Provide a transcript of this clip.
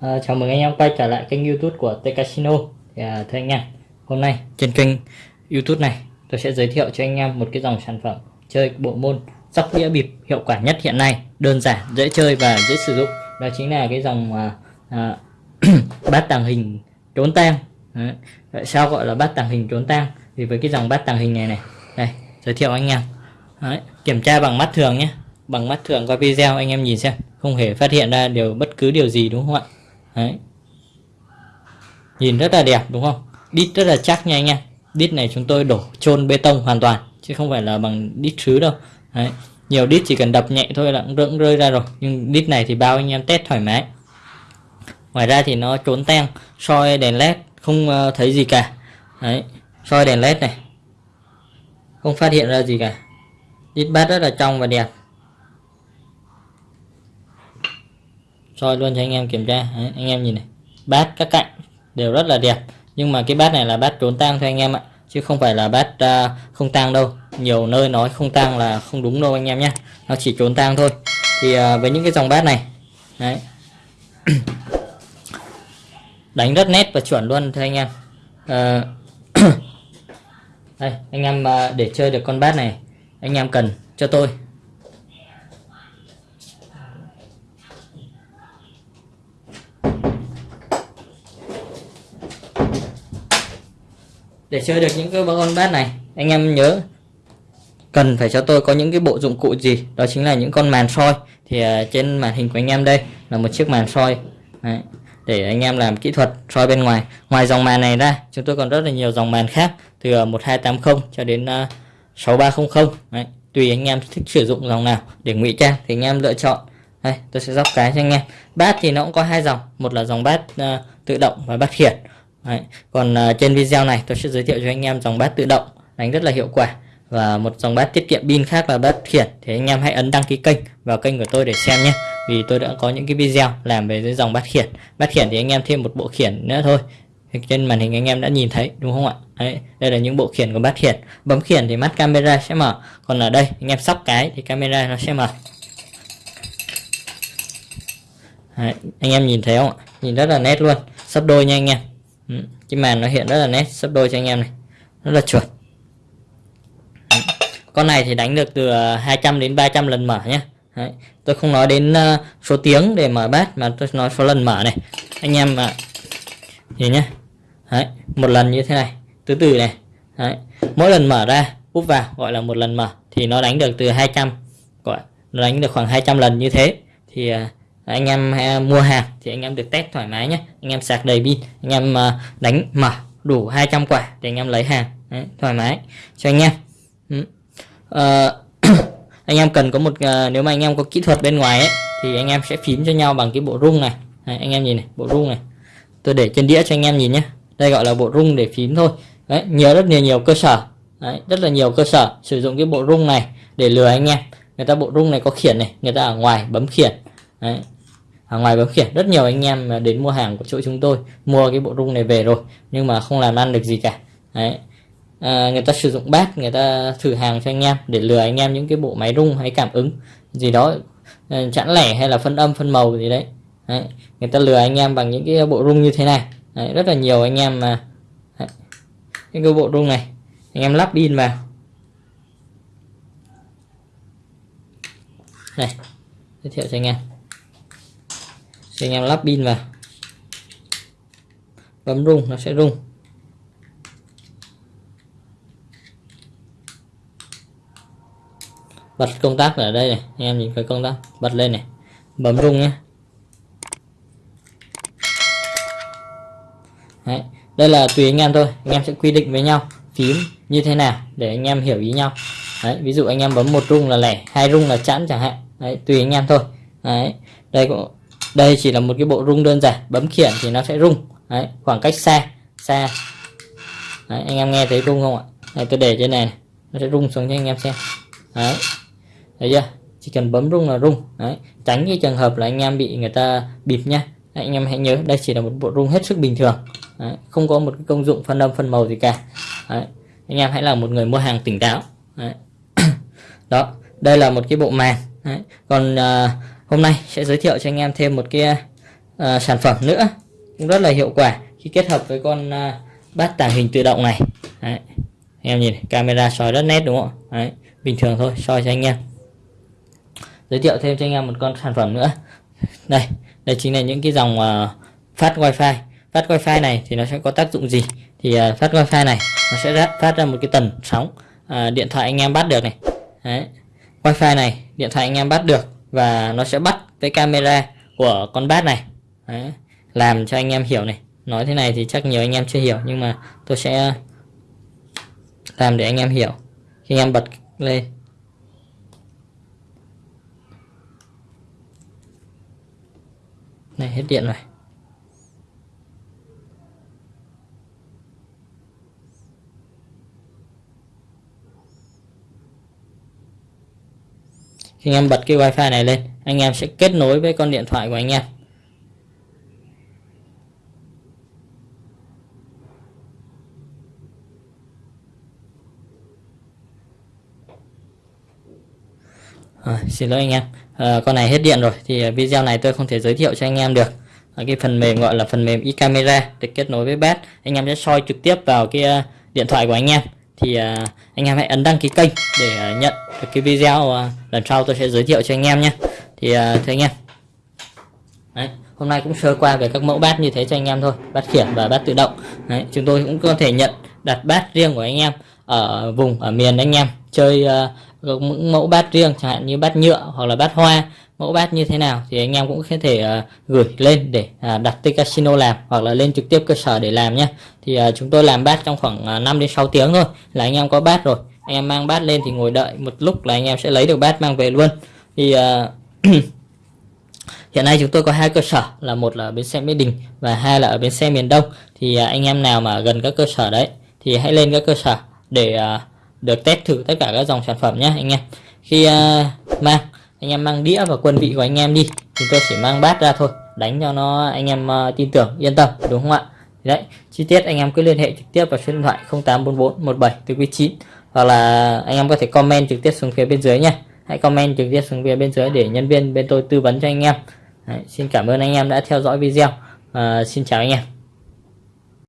À, chào mừng anh em quay trở lại kênh youtube của T Casino. Thì, à, thưa anh em hôm nay trên kênh youtube này tôi sẽ giới thiệu cho anh em một cái dòng sản phẩm chơi bộ môn sóc đĩa bịp hiệu quả nhất hiện nay đơn giản dễ chơi và dễ sử dụng. Đó chính là cái dòng à, à, bát tàng hình trốn tang Đấy. Tại sao gọi là bát tàng hình trốn tang vì với cái dòng bát tàng hình này này đây, giới thiệu anh em Đấy. kiểm tra bằng mắt thường nhé bằng mắt thường qua video, anh em nhìn xem không hề phát hiện ra điều, bất cứ điều gì, đúng không ạ Đấy. Nhìn rất là đẹp, đúng không? Đít rất là chắc nha anh em. Đít này chúng tôi đổ chôn bê tông hoàn toàn, chứ không phải là bằng đít sứ đâu. Đấy. Nhiều đít chỉ cần đập nhẹ thôi là cũng rơi ra rồi. Nhưng đít này thì bao anh em test thoải mái. Ngoài ra thì nó trốn tang, soi đèn led không ờ, thấy gì cả. Đấy. Soi đèn led này. Không phát hiện ra gì cả. Đít bát rất là trong và đẹp. soi luôn cho anh em kiểm tra Đấy, anh em nhìn này bát các cạnh đều rất là đẹp nhưng mà cái bát này là bát trốn tang thôi anh em ạ chứ không phải là bát uh, không tang đâu nhiều nơi nói không tang là không đúng đâu anh em nhé nó chỉ trốn tang thôi thì uh, với những cái dòng bát này đấy đánh rất nét và chuẩn luôn thưa anh em. À, đây anh em ờ, để chơi được con bát này anh em cần cho tôi. Để chơi được những cái con bát này anh em nhớ cần phải cho tôi có những cái bộ dụng cụ gì? Đó chính là những con màn soi. Thì ờ, trên màn hình của anh em đây là một chiếc màn soi. Đấy để anh em làm kỹ thuật soi bên ngoài. Ngoài dòng màn này ra chúng tôi còn rất là nhiều dòng màn khác từ ờ, 1280 cho đến ờ, 6300 Đấy. tùy anh em thích sử dụng dòng nào để ngụy trang thì anh em lựa chọn. Đây tôi sẽ dốc cái cho anh em. Bát thì nó cũng có hai dòng một là dòng bát uh, ờ, tự động và bát khiển. Đấy. Còn uh, trên video này tôi sẽ giới thiệu cho anh em dòng bát tự động đánh rất là hiệu quả. Và một dòng bát tiết kiệm pin khác là bát khiển thì anh em hãy ấn đăng ký kênh vào kênh của tôi để xem nhé vì tôi đã có những cái video làm về cái dòng bát khiển. Bát khiển thì anh em thêm một bộ khiển nữa thôi. Trên màn hình anh em đã nhìn thấy đúng không ạ? Đấy, đây là những bộ khiển của bát khiển. Bấm khiển thì mắt camera sẽ mở. Còn ở đây anh em sóc cái thì camera nó sẽ mở. Đấy, anh em nhìn thấy không ạ? Nhìn rất là nét luôn. Sắp đôi nha anh em. Ừ, cái màn nó hiện rất là nét sắp đôi cho anh em này. Rất là chuẩn ừ. con này thì đánh được từ à, 200 đến 300 lần mở nhé Đấy. tôi không nói đến uh, số tiếng để mở bát mà tôi nói số lần mở này anh em mà nhìn nhé Đấy. một lần như thế này từ từ này Đấy. mỗi lần mở ra úp vào gọi là một lần mở thì nó đánh được từ 200 gọi nó đánh được khoảng 200 lần như thế thì uh, anh em ờ, mua hàng thì anh em được test thoải mái nhé anh em sạc đầy pin anh em uh, đánh mở đủ 200 quả để anh em lấy hàng Đấy, thoải mái cho anh em uh anh em cần có một uh, nếu mà anh em có kỹ thuật bên ngoài ấy, thì anh em sẽ phím cho nhau bằng cái bộ rung này. Đấy, anh em nhìn này bộ rung này. Tôi để trên đĩa cho anh em nhìn nhé. Đây gọi là bộ rung để phím thôi. Đấy, nhiều rất nhiều nhiều cơ sở. Đấy, rất là nhiều cơ sở sử dụng cái bộ rung này để lừa anh em. Người ta bộ rung này có khiển này người ta ở ngoài bấm khiển. Đấy, ở ngoài bấm khiển. Rất nhiều anh em đến mua hàng của chỗ chúng tôi mua cái bộ rung này về rồi nhưng mà không làm ăn được gì cả. Đấy à, người ta sử dụng bát người ta thử hàng cho anh em để lừa anh em những cái bộ máy rung hay cảm ứng gì đó ờ, chẵn lẻ hay là phân âm phân màu gì đấy. đấy người ta lừa anh em bằng những cái bộ rung như thế này. Đấy, rất là nhiều anh em mà. Đấy. cái bộ rung này anh em lắp pin vào. Này giới thiệu cho anh em. Cho anh em lắp pin vào. Bấm rung nó sẽ rung. Bật công tắc ở đây này anh em nhìn cái công tắc bật lên này bấm rung nhé Đấy. đây là tùy anh em thôi anh em sẽ quy định với nhau phím như thế nào để anh em hiểu ý nhau Đấy. ví dụ anh em bấm một rung là lẻ hai rung là chẵn chẳng hạn Đấy. tùy anh em thôi Đấy. đây cũng đây chỉ là một cái bộ rung đơn giản bấm khiển thì nó sẽ rung đấy, khoảng cách xa xa đấy, anh em nghe thấy rung không ạ đây, tôi để trên này, này nó sẽ rung xuống cho anh em xem đấy Đấy chưa? Chỉ cần bấm rung là rung. Đấy. Tránh cái trường hợp là anh em bị người ta bịp nha. Đấy, anh em hãy nhớ đây chỉ là một bộ rung hết sức bình thường. Đấy, không có một cái công dụng phân âm phân màu gì cả. Đấy, anh em hãy là một người mua hàng tỉnh táo. Đấy. đó đây là một cái bộ màn. Đấy. còn à, hôm nay sẽ giới thiệu cho anh em thêm một cái à, sản phẩm nữa. Cũng rất là hiệu quả khi kết hợp với con à, bát tàng hình tự động này. Đấy. anh em nhìn camera soi rất nét đúng không Đấy. bình thường thôi soi cho anh em giới thiệu thêm cho anh em một con sản phẩm nữa. Đây đây chính là những cái dòng uh, phát wifi. Phát wifi này thì nó sẽ có tác dụng gì? Thì uh, phát wifi này nó sẽ phát ra một cái tần sóng uh, điện thoại anh em bắt được này. Đấy. wifi này điện thoại anh em bắt được và nó sẽ bắt cái camera của con bát này. Đấy. làm cho anh em hiểu này. Nói thế này thì chắc nhiều anh em chưa hiểu nhưng mà tôi sẽ làm để anh em hiểu. Khi anh em bật lên. Này, hết điện rồi. Khi anh em bật cái wifi này lên, anh em sẽ kết nối với con điện thoại của anh em. À, xin lỗi anh em. À, con này hết điện rồi thì ờ, video này tôi không thể giới thiệu cho anh em được. À, cái phần mềm gọi là phần mềm e-camera được kết nối với bát. Anh em sẽ soi trực tiếp vào cái uh, điện thoại của anh em. Thì uh, anh em hãy ấn đăng ký kênh để uh, nhận được cái video uh, lần sau tôi sẽ giới thiệu cho anh em nhé. Thì uh, thưa anh em. Đấy, hôm nay cũng sơ qua về các mẫu bát như thế cho anh em thôi. Bát khiển và bát tự động. Đấy, chúng tôi cũng có thể nhận đặt bát riêng của anh em ở vùng ở miền anh em chơi uh, mẫu bát riêng chẳng hạn như bát nhựa hoặc là bát hoa. Mẫu bát như thế nào thì anh em cũng có thể uh, gửi lên để uh, đặt tới casino làm hoặc là lên trực tiếp cơ sở để làm nhé thì uh, chúng tôi làm bát trong khoảng uh, 5 đến 6 tiếng thôi là anh em có bát rồi. Anh em mang bát lên thì ngồi đợi một lúc là anh em sẽ lấy được bát mang về luôn. Thì uh, hiện nay chúng tôi có hai cơ sở là một là ở bến xe mỹ đình và hai là ở bến xe miền đông. Thì uh, anh em nào mà gần các cơ sở đấy thì hãy lên các cơ sở để uh, được test thử tất cả các dòng sản phẩm nhé anh em. Khi uh, mang anh em mang đĩa và quân vị của anh em đi thì tôi chỉ mang bát ra thôi đánh cho nó anh em uh, tin tưởng yên tâm đúng không ạ? Đấy chi tiết anh em cứ liên hệ trực tiếp vào số điện thoại 0844 17 từ quý 9 hoặc là anh em có thể comment trực tiếp xuống phía bên dưới nhé. hãy comment trực tiếp xuống phía bên dưới để nhân viên bên tôi tư vấn cho anh em. Đấy, xin cảm ơn anh em đã theo dõi video. Uh, xin chào anh em.